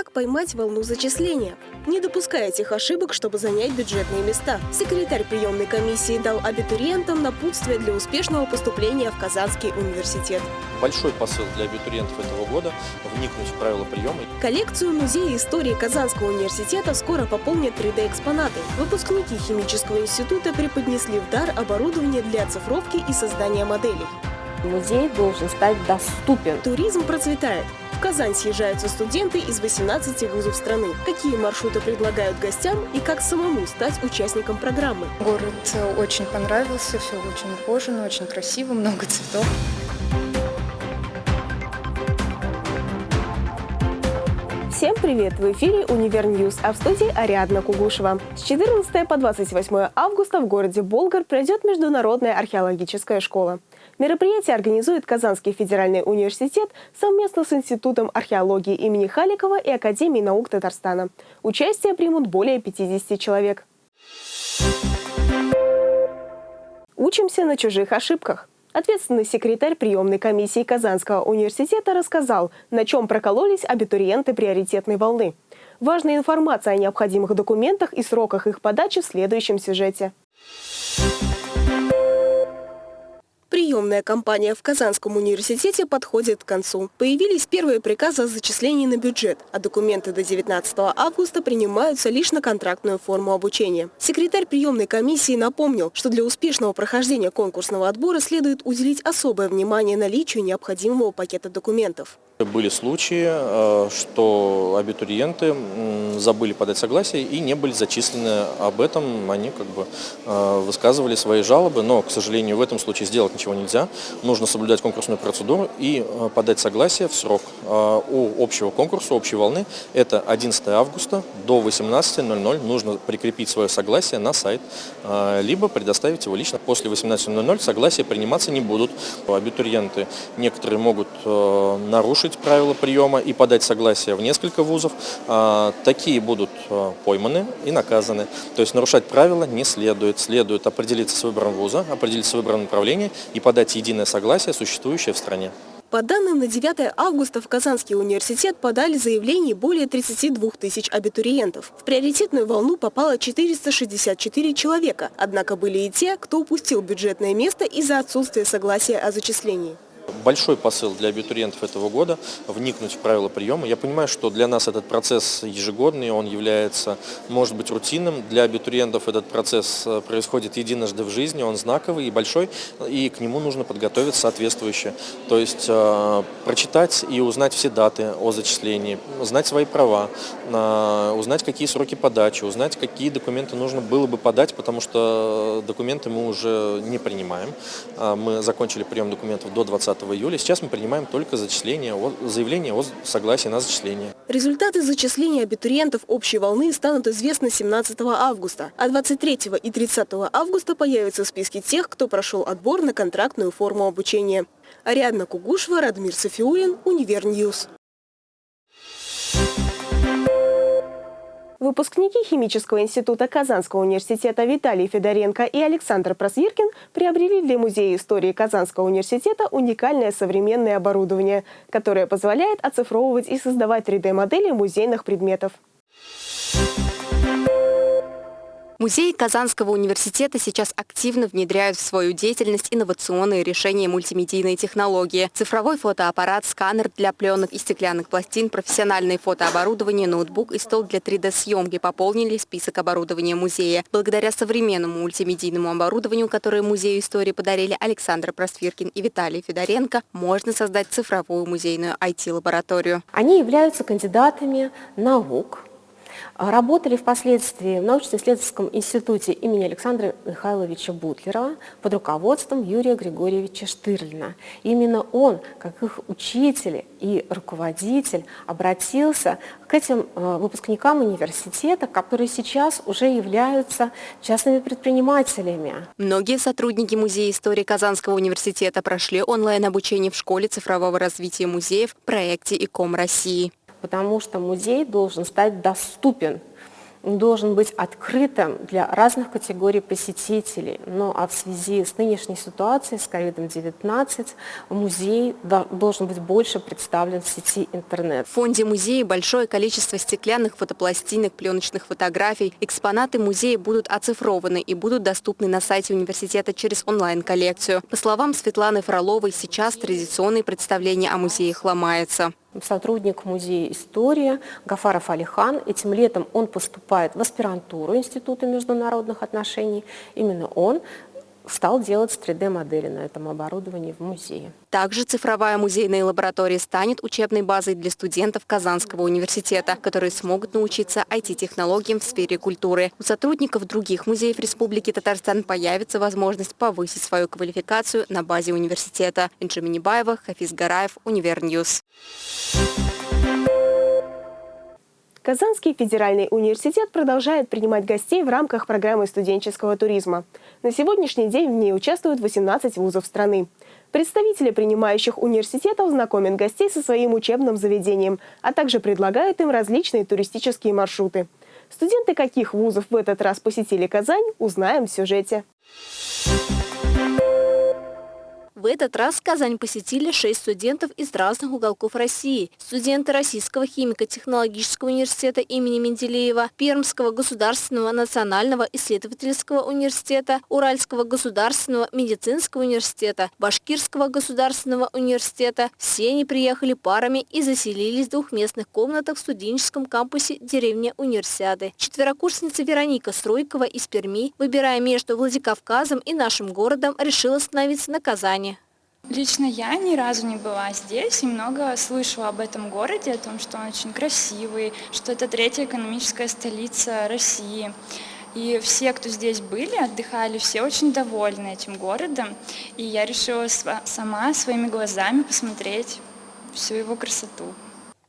Как поймать волну зачисления? Не допуская этих ошибок, чтобы занять бюджетные места. Секретарь приемной комиссии дал абитуриентам напутствие для успешного поступления в Казанский университет. Большой посыл для абитуриентов этого года – вникнуть в правила приема. Коллекцию Музея истории Казанского университета скоро пополнят 3D-экспонаты. Выпускники химического института преподнесли в дар оборудование для оцифровки и создания моделей. Музей должен стать доступен. Туризм процветает. В Казань съезжаются студенты из 18 вузов страны. Какие маршруты предлагают гостям и как самому стать участником программы? Город э, очень понравился, все очень ухожено, очень красиво, много цветов. Всем привет! В эфире «Univer News», а в студии Ариадна Кугушева. С 14 по 28 августа в городе Болгар пройдет Международная археологическая школа. Мероприятие организует Казанский федеральный университет совместно с Институтом археологии имени Халикова и Академией наук Татарстана. Участие примут более 50 человек. Учимся на чужих ошибках. Ответственный секретарь приемной комиссии Казанского университета рассказал, на чем прокололись абитуриенты приоритетной волны. Важная информация о необходимых документах и сроках их подачи в следующем сюжете. Приемная кампания в Казанском университете подходит к концу. Появились первые приказы о зачислении на бюджет, а документы до 19 августа принимаются лишь на контрактную форму обучения. Секретарь приемной комиссии напомнил, что для успешного прохождения конкурсного отбора следует уделить особое внимание наличию необходимого пакета документов. Были случаи, э, что абитуриенты забыли подать согласие и не были зачислены. Об этом они как бы э, высказывали свои жалобы, но, к сожалению, в этом случае сделать ничего нельзя. Нужно соблюдать конкурсную процедуру и э, подать согласие в срок. У общего конкурса, общей волны, это 11 августа до 18.00 нужно прикрепить свое согласие на сайт, либо предоставить его лично. После 18.00 согласия приниматься не будут. Абитуриенты некоторые могут нарушить нарушить правила приема и подать согласие в несколько вузов, а, такие будут а, пойманы и наказаны. То есть нарушать правила не следует. Следует определиться с выбором вуза, определиться с выбором направления и подать единое согласие, существующее в стране. По данным на 9 августа в Казанский университет подали заявлений более 32 тысяч абитуриентов. В приоритетную волну попало 464 человека, однако были и те, кто упустил бюджетное место из-за отсутствия согласия о зачислении большой посыл для абитуриентов этого года – вникнуть в правила приема. Я понимаю, что для нас этот процесс ежегодный, он является, может быть, рутинным. Для абитуриентов этот процесс э, происходит единожды в жизни, он знаковый и большой, и к нему нужно подготовиться соответствующе. То есть э, прочитать и узнать все даты о зачислении, знать свои права, э, узнать, какие сроки подачи, узнать, какие документы нужно было бы подать, потому что документы мы уже не принимаем. Э, мы закончили прием документов до 20 июля. Сейчас мы принимаем только зачисление, заявление о согласии на зачисление. Результаты зачисления абитуриентов общей волны станут известны 17 августа, а 23 и 30 августа появятся в списке тех, кто прошел отбор на контрактную форму обучения. Ариадна Кугушева, Радмир Софиулин, Univer News. Выпускники Химического института Казанского университета Виталий Федоренко и Александр Просвиркин приобрели для Музея истории Казанского университета уникальное современное оборудование, которое позволяет оцифровывать и создавать 3D-модели музейных предметов. Музеи Казанского университета сейчас активно внедряют в свою деятельность инновационные решения мультимедийной технологии. Цифровой фотоаппарат, сканер для пленок и стеклянных пластин, профессиональное фотооборудование, ноутбук и стол для 3D-съемки пополнили список оборудования музея. Благодаря современному мультимедийному оборудованию, которое Музею истории подарили Александр Просвиркин и Виталий Федоренко, можно создать цифровую музейную IT-лабораторию. Они являются кандидатами наук, Работали впоследствии в научно-исследовательском институте имени Александра Михайловича Бутлерова под руководством Юрия Григорьевича Штырлина. Именно он, как их учитель и руководитель, обратился к этим э, выпускникам университета, которые сейчас уже являются частными предпринимателями. Многие сотрудники Музея истории Казанского университета прошли онлайн-обучение в школе цифрового развития музеев в проекте ИКОМ России потому что музей должен стать доступен должен быть открытым для разных категорий посетителей. Ну а в связи с нынешней ситуацией, с COVID-19, музей должен быть больше представлен в сети интернет. В фонде музея большое количество стеклянных фотопластинок, пленочных фотографий. Экспонаты музея будут оцифрованы и будут доступны на сайте университета через онлайн-коллекцию. По словам Светланы Фроловой, сейчас традиционные представления о музеях ломаются сотрудник музея истории Гафаров Алихан. Этим летом он поступает в аспирантуру Института международных отношений. Именно он стал делать 3D-модели на этом оборудовании в музее. Также цифровая музейная лаборатория станет учебной базой для студентов Казанского университета, которые смогут научиться IT-технологиям в сфере культуры. У сотрудников других музеев Республики Татарстан появится возможность повысить свою квалификацию на базе университета. Инжи Минибаева, Хафиз Гараев, Univer News. Казанский федеральный университет продолжает принимать гостей в рамках программы студенческого туризма. На сегодняшний день в ней участвуют 18 вузов страны. Представители принимающих университетов знакомят гостей со своим учебным заведением, а также предлагают им различные туристические маршруты. Студенты каких вузов в этот раз посетили Казань, узнаем в сюжете. В этот раз Казань посетили шесть студентов из разных уголков России. Студенты Российского химико-технологического университета имени Менделеева, Пермского государственного национального исследовательского университета, Уральского государственного медицинского университета, Башкирского государственного университета. Все они приехали парами и заселились в двухместных комнатах в студенческом кампусе деревни Универсиады. Четверокурсница Вероника Стройкова из Перми, выбирая между Владикавказом и нашим городом, решила остановиться на Казани. Лично я ни разу не была здесь и много слышала об этом городе, о том, что он очень красивый, что это третья экономическая столица России. И все, кто здесь были, отдыхали, все очень довольны этим городом. И я решила сама своими глазами посмотреть всю его красоту.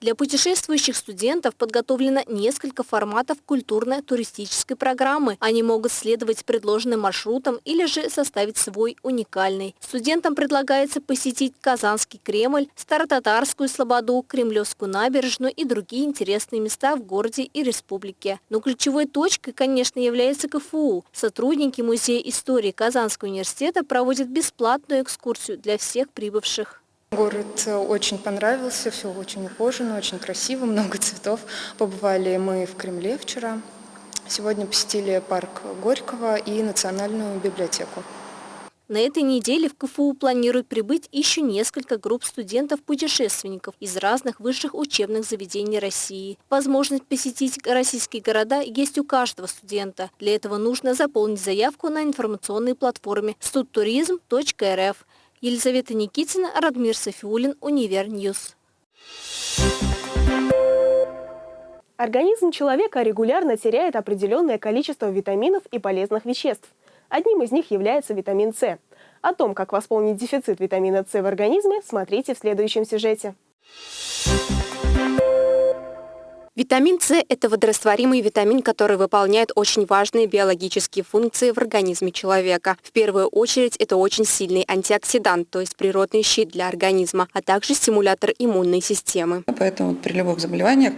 Для путешествующих студентов подготовлено несколько форматов культурно-туристической программы. Они могут следовать предложенным маршрутам или же составить свой уникальный. Студентам предлагается посетить Казанский Кремль, Старотатарскую Слободу, Кремлевскую набережную и другие интересные места в городе и республике. Но ключевой точкой, конечно, является КФУ. Сотрудники Музея истории Казанского университета проводят бесплатную экскурсию для всех прибывших. Город э, очень понравился, все очень ухожено, очень красиво, много цветов. Побывали мы в Кремле вчера. Сегодня посетили парк Горького и Национальную библиотеку. На этой неделе в КФУ планируют прибыть еще несколько групп студентов-путешественников из разных высших учебных заведений России. Возможность посетить российские города есть у каждого студента. Для этого нужно заполнить заявку на информационной платформе studturism.rf. Елизавета Никитина, Радмир Софиулин, Univer News. Организм человека регулярно теряет определенное количество витаминов и полезных веществ. Одним из них является витамин С. О том, как восполнить дефицит витамина С в организме, смотрите в следующем сюжете. Витамин С – это водорастворимый витамин, который выполняет очень важные биологические функции в организме человека. В первую очередь это очень сильный антиоксидант, то есть природный щит для организма, а также стимулятор иммунной системы. Поэтому при любых заболеваниях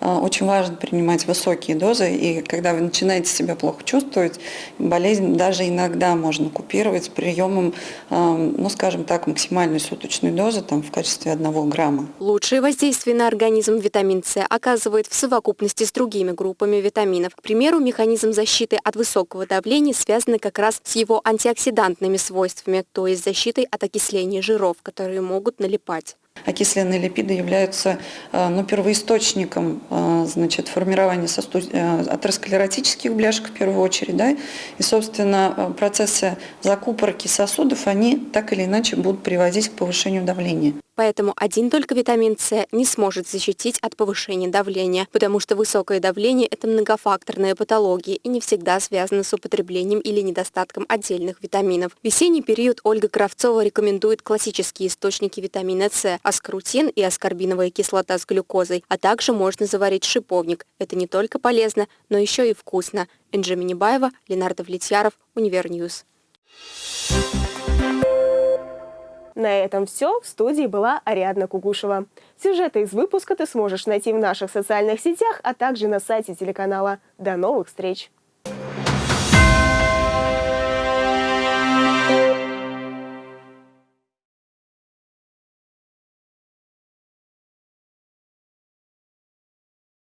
а, очень важно принимать высокие дозы, и когда вы начинаете себя плохо чувствовать, болезнь даже иногда можно купировать приемом, а, ну скажем так, максимальной суточной дозы там, в качестве одного грамма. Лучшее воздействие на организм витамин С оказывает действует в совокупности с другими группами витаминов. К примеру, механизм защиты от высокого давления связан как раз с его антиоксидантными свойствами, то есть защитой от окисления жиров, которые могут налипать. Окисленные липиды являются э, ну, первоисточником э, значит, формирования сосуд... Э, атеросклеротических бляшек в первую очередь. Да? И, собственно, процессы закупорки сосудов, они так или иначе будут приводить к повышению давления. Поэтому один только витамин С не сможет защитить от повышения давления, потому что высокое давление – это многофакторная патология и не всегда связана с употреблением или недостатком отдельных витаминов. В весенний период Ольга Кравцова рекомендует классические источники витамина С – аскорутин и аскорбиновая кислота с глюкозой, а также можно заварить шиповник. Это не только полезно, но еще и вкусно. Энджи Минибаева, Ленардо Влетьяров, Univer News. На этом все. В студии была Ариадна Кугушева. Сюжеты из выпуска ты сможешь найти в наших социальных сетях, а также на сайте телеканала. До новых встреч!